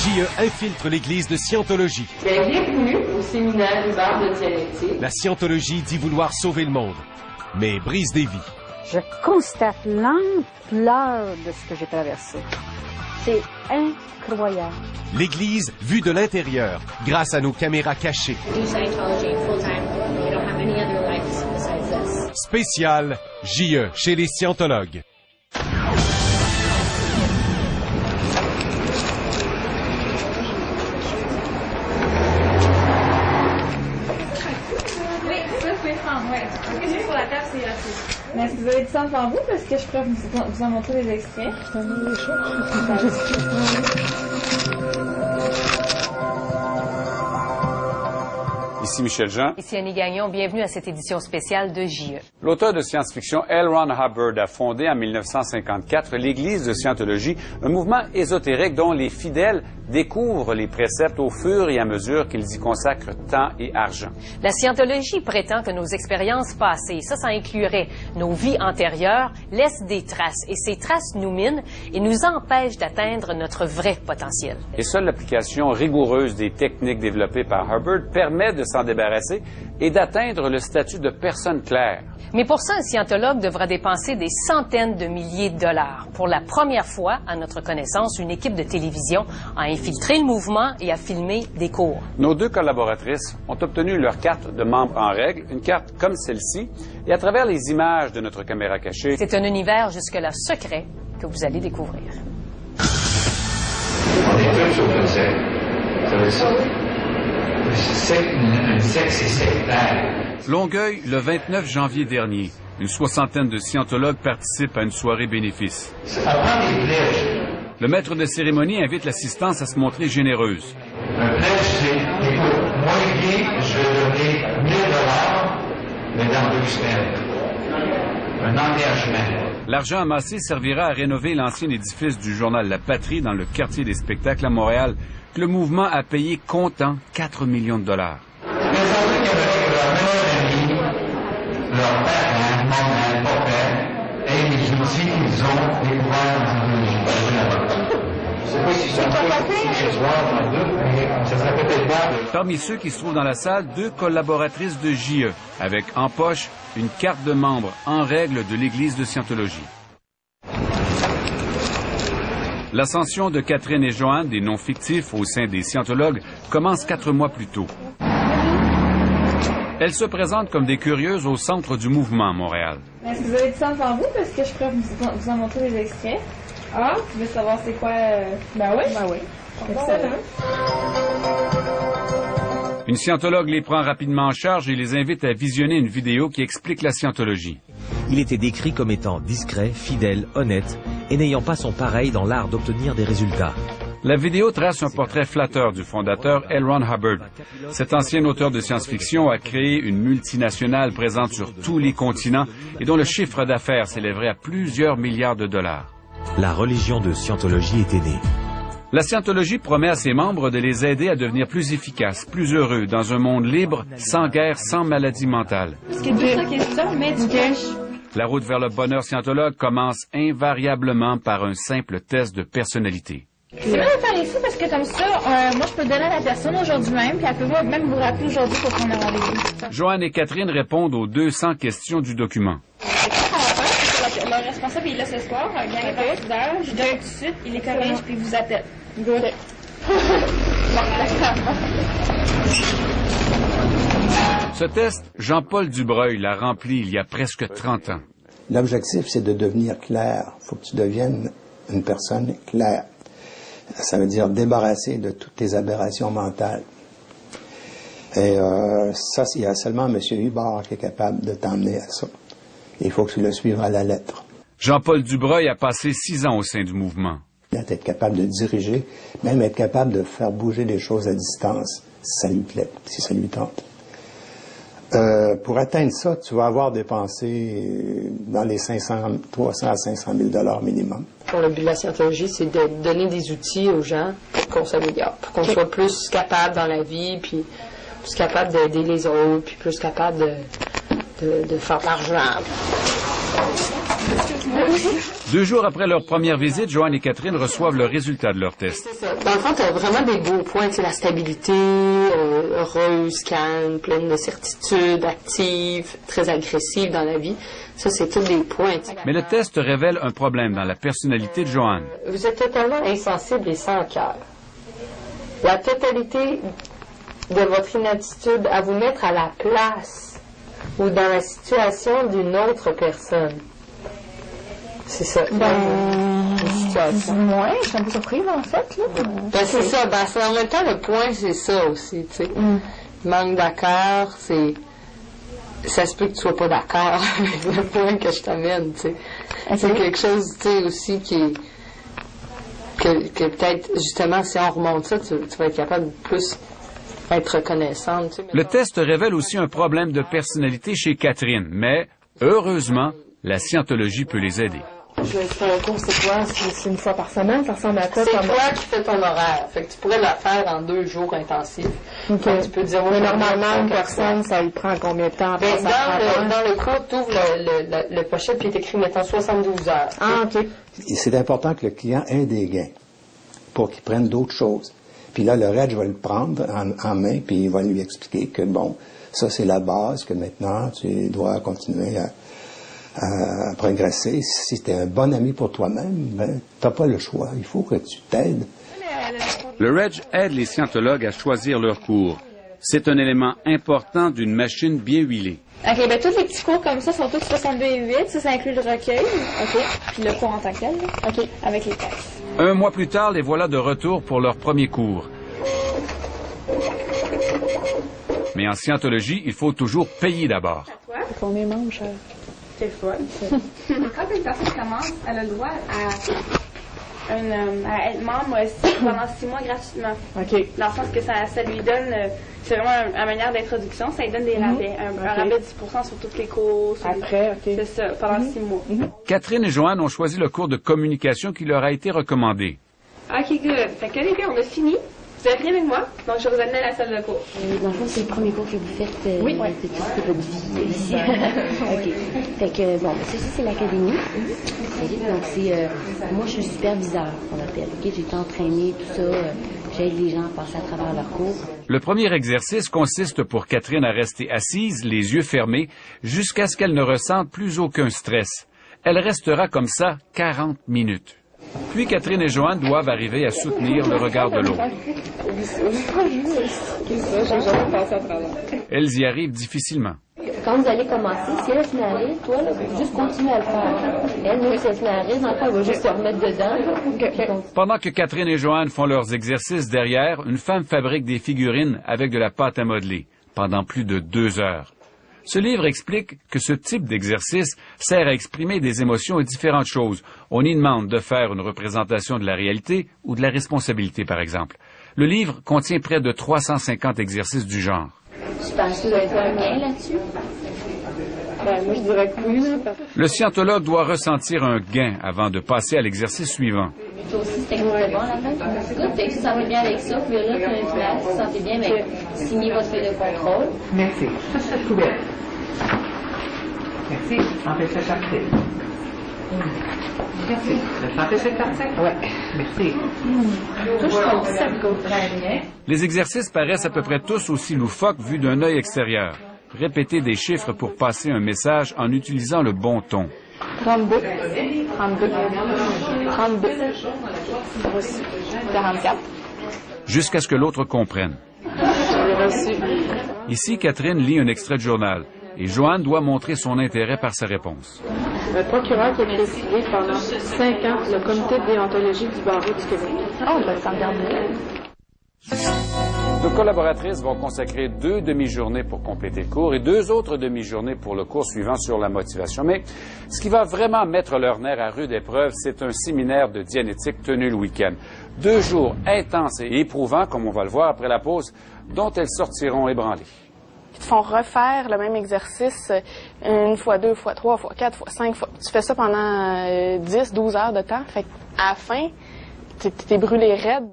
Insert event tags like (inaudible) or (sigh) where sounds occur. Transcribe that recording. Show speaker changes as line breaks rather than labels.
JE infiltre l'église de Scientologie.
Bienvenue au séminaire Hubert de dialectique.
La Scientologie dit vouloir sauver le monde, mais brise des vies.
Je constate l'ampleur de ce que j'ai traversé. C'est incroyable.
L'église vue de l'intérieur, grâce à nos caméras cachées. Spécial JE chez les scientologues.
Ça, vous pouvez prendre, oui. Parce que juste sur la table, c'est assez. Mais est-ce que vous avez du temps devant vous? Parce que je pourrais vous, vous en montrer des extraits.
Ici Michel Jean.
Ici Annie Gagnon, bienvenue à cette édition spéciale de JE.
L'auteur de science-fiction L. Ron Hubbard a fondé en 1954 l'Église de Scientologie, un mouvement ésotérique dont les fidèles découvrent les préceptes au fur et à mesure qu'ils y consacrent temps et argent.
La scientologie prétend que nos expériences passées, ça, ça inclurait nos vies antérieures, laissent des traces et ces traces nous minent et nous empêchent d'atteindre notre vrai potentiel.
Et seule l'application rigoureuse des techniques développées par Hubbard permet de s'en débarrasser et d'atteindre le statut de personne claire.
Mais pour ça, un scientologue devra dépenser des centaines de milliers de dollars. Pour la première fois, à notre connaissance, une équipe de télévision a infiltré le mouvement et a filmé des cours.
Nos deux collaboratrices ont obtenu leur carte de membre en règle, une carte comme celle-ci, et à travers les images de notre caméra cachée,
C'est un univers jusque-là secret que vous allez découvrir.
On est tous au conseil. Vous savez ça?
Longueuil, le 29 janvier dernier. Une soixantaine de scientologues participent à une soirée bénéfice. Le maître de cérémonie invite l'assistance à se montrer généreuse.
Un pledge, c'est, écoute, moi, je vais donner 1000 dollars, mais dans deux semaines. Un engagement.
L'argent amassé servira à rénover l'ancien édifice du journal La Patrie dans le quartier des spectacles à Montréal, le mouvement a payé comptant 4 millions de dollars. Parmi ceux qui se trouvent dans la salle, deux collaboratrices de JE, avec en poche une carte de membre en règle de l'Église de Scientologie. L'ascension de Catherine et Joanne, des noms fictifs au sein des scientologues, commence quatre mois plus tôt. Elles se présentent comme des curieuses au centre du mouvement à Montréal.
Est-ce que vous avez du temps devant vous? Parce que je pourrais vous, vous en montrer des extraits. Ah, tu veux savoir c'est quoi? euh, Ben oui. Ben oui. Excellent.
Une scientologue les prend rapidement en charge et les invite à visionner une vidéo qui explique la scientologie.
Il était décrit comme étant discret, fidèle, honnête et n'ayant pas son pareil dans l'art d'obtenir des résultats.
La vidéo trace un portrait flatteur du fondateur L. Ron Hubbard. Cet ancien auteur de science-fiction a créé une multinationale présente sur tous les continents et dont le chiffre d'affaires s'élèverait à plusieurs milliards de dollars.
La religion de Scientologie était née.
La scientologie promet à ses membres de les aider à devenir plus efficaces, plus heureux, dans un monde libre, sans guerre, sans maladie mentale.
Parce que mais du cash.
La route vers le bonheur scientologue commence invariablement par un simple test de personnalité.
C'est bien de faire ici parce que comme ça, euh, moi je peux le donner à la personne aujourd'hui même, puis elle peut même vous rappeler aujourd'hui pour prendre un rendez-vous.
Joanne et Catherine répondent aux 200 questions du document.
C'est quoi qu'on va faire? C'est que Le responsable il est là ce soir, un gars ambassadeur, je donne tout de suite, il les corrige puis il vous appelle. Good. (laughs)
Ce test, Jean-Paul Dubreuil l'a rempli il y a presque 30 ans.
L'objectif, c'est de devenir clair. Il faut que tu deviennes une personne claire. Ça veut dire débarrasser de toutes tes aberrations mentales. Et euh, ça, il y a seulement M. Hubbard qui est capable de t'emmener à ça. Il faut que tu le suives à la lettre.
Jean-Paul Dubreuil a passé six ans au sein du mouvement.
Être capable de diriger, même être capable de faire bouger les choses à distance, si ça lui plaît, si ça lui tente. Euh, pour atteindre ça, tu vas avoir dépensé dans les 500, 300 à 500 000 dollars minimum.
Pour le but de la scientologie, c'est de donner des outils aux gens pour qu'on s'améliore, pour qu'on soit plus capable dans la vie, puis plus capable d'aider les autres, puis plus capable de, de, de faire de l'argent.
Deux jours après leur première visite, Joanne et Catherine reçoivent le résultat de leur test.
Dans le fond, tu as vraiment des beaux points, tu sais, la stabilité, euh, heureuse, calme, pleine de certitude, active, très agressive dans la vie. Ça, c'est tous des points. tu sais.
Mais le test révèle un problème dans la personnalité de Joanne.
Vous êtes totalement insensible et sans cœur. La totalité de votre inaptitude à vous mettre à la place ou dans la situation d'une autre personne. C'est ça.
Ouais, je suis un peu surprise en fait. Là.
Ben, c'est ça. Ben, c'est- en même temps, le point, c'est ça aussi, tu sais. Manque d'accord, c'est... Ça se peut que tu sois pas d'accord (laughs) avec le point que je t'amène, tu sais. C'est quelque chose, tu sais, aussi qui est... Que, que peut-être, justement, si on remonte ça, tu, tu vas être capable de plus être reconnaissante, tu sais.
Le test révèle aussi un problème de personnalité chez Catherine, mais heureusement, la scientologie peut les aider.
Je vais faire un cours, c'est quoi? C'est une fois par semaine? Ça ressemble à quoi?
C'est toi qui fais ton horaire. Fait que tu pourrais la faire en deux jours intensifs. Donc, tu peux dire, moi,
Mais normalement, une personne, ça lui prend combien de temps?
Ben, dans, le, dans le cours, tu ouvres le, le, le, le pochette puis est écrit, mettons, 72 heures.
Ah, OK.
Et C'est important que le client ait des gains pour qu'il prenne d'autres choses. Puis là, le RED, je vais le prendre en, en main, puis il va lui expliquer que, bon, ça, c'est la base, que maintenant, tu dois continuer à, à progresser. Si tu es un bon ami pour toi-même, ben, tu n'as pas le choix. Il faut que tu t'aides.
Le REG aide les scientologues à choisir leur cours. C'est un élément important d'une machine bien huilée.
OK, ben tous les petits cours comme ça sont tous 62 et 8. Ça, ça inclut le recueil. OK. Puis le cours en tant que tel. OK. Avec les textes.
Un mois plus tard, les voilà de retour pour leur premier cours. Mais en scientologie, il faut toujours payer d'abord.
Combien mange?
C'est fun. Quand une personne commence, elle a le droit à, une, euh, à être membre aussi pendant six mois gratuitement.
OK.
Dans le sens que ça, ça lui donne, euh, c'est vraiment un- une manière d'introduction, ça lui donne des
Mhm.
rabais, un, rabais de 10% sur toutes les cours.
Après, OK.
C'est ça, pendant six mois.
Catherine et Joanne ont choisi le cours de communication qui leur a été recommandé.
Ok, good. Fait que les gars, on a fini. Vous êtes bien avec moi, donc je vais vous amener à la salle de cours.
Dans le fond, c'est le premier cours que vous faites euh,
Oui.
de tout ce votre vie ici. OK. Fait que, bon, ça, c'est l'académie. Donc, c'est... euh, moi, je suis superviseur, qu'on appelle. OK? J'ai été entraînée, tout ça. euh, J'aide les gens à passer à travers leur cours.
Le premier exercice consiste pour Catherine à rester assise, les yeux fermés, jusqu'à ce qu'elle ne ressente plus aucun stress. Elle restera comme ça 40 minutes. Puis Catherine et Joanne doivent arriver à soutenir le regard de l'autre. Elles y arrivent difficilement.
Quand vous allez commencer, si elle se rire, toi, là, juste continue à le faire. Elle, si elle se elle va juste se remettre dedans.
Pendant que Catherine et Joanne font leurs exercices derrière, une femme fabrique des figurines avec de la pâte à modeler pendant plus de deux heures. Ce livre explique que ce type d'exercice sert à exprimer des émotions et différentes choses. On y demande de faire une représentation de la réalité ou de la responsabilité, par exemple. Le livre contient près de 350 exercices du genre.
je pense que vous avez fait un bien là-dessus.
Ben, moi, je dirais que oui, là, parce
Le scientologue doit ressentir un gain avant de passer à l'exercice suivant.
Toi aussi, c'était bon la tête. Good, fait que ça va bien avec ça, puis là, puis si vous sentez bien, mais signez votre feuille de contrôle.
Merci. Couvert. Merci. Empêchez cette partie? Oui. Merci.
Les exercices paraissent à peu près tous aussi loufoques vus d'un œil extérieur. Répétez des chiffres pour passer un message en utilisant le bon ton.
32. 32. 32. Reçu. 44.
jusqu'à ce que l'autre comprenne. Ici, Catherine lit un extrait de journal et Joanne doit montrer son intérêt par sa réponse.
Le procureur qui a présidé pendant 5 ans le comité de déontologie du barreau du Québec. Oh, ben, ça me garde
Nos collaboratrices vont consacrer deux demi-journées pour compléter le cours et deux autres demi-journées pour le cours suivant sur la motivation. Mais ce qui va vraiment mettre leur nerf à rude épreuve, c'est un séminaire de dianétique tenu le week-end. Deux jours intenses et éprouvants, comme on va le voir après la pause, dont elles sortiront ébranlées.
Ils te font refaire le même exercice euh, une fois, deux fois, trois fois, quatre fois, cinq fois. Tu fais ça pendant euh, 10, 12 heures de temps. Fait à la fin, t'es brûlé raide.